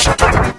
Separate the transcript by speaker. Speaker 1: Shut up!